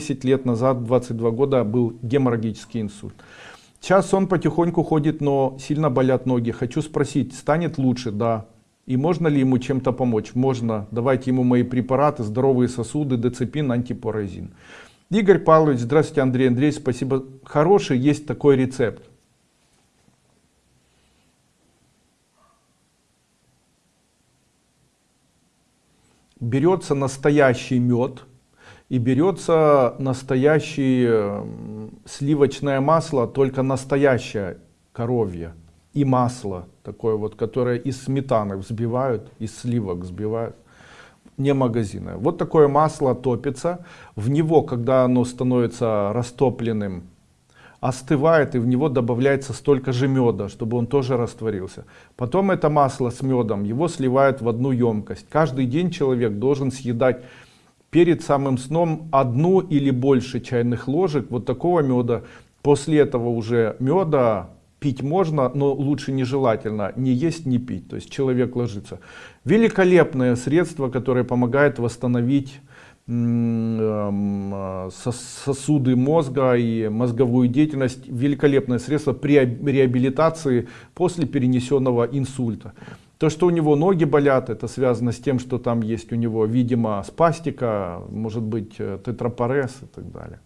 10 лет назад, 22 года, был геморрагический инсульт. Сейчас он потихоньку ходит, но сильно болят ноги. Хочу спросить, станет лучше? Да. И можно ли ему чем-то помочь? Можно. Давайте ему мои препараты, здоровые сосуды, деципин, антипоразин. Игорь Павлович, здравствуйте, Андрей Андрей, спасибо. Хороший есть такой рецепт. Берется настоящий мед и берется настоящее сливочное масло, только настоящее коровье и масло такое вот, которое из сметаны взбивают, из сливок взбивают, не магазинное. Вот такое масло топится, в него, когда оно становится растопленным, остывает и в него добавляется столько же меда, чтобы он тоже растворился. Потом это масло с медом, его сливают в одну емкость. Каждый день человек должен съедать перед самым сном одну или больше чайных ложек вот такого меда. После этого уже меда пить можно, но лучше нежелательно не есть, не пить. То есть человек ложится. Великолепное средство, которое помогает восстановить эм, сосуды мозга и мозговую деятельность. Великолепное средство при реабилитации после перенесенного инсульта. То, что у него ноги болят, это связано с тем, что там есть у него, видимо, спастика, может быть, э, тетрапорез и так далее.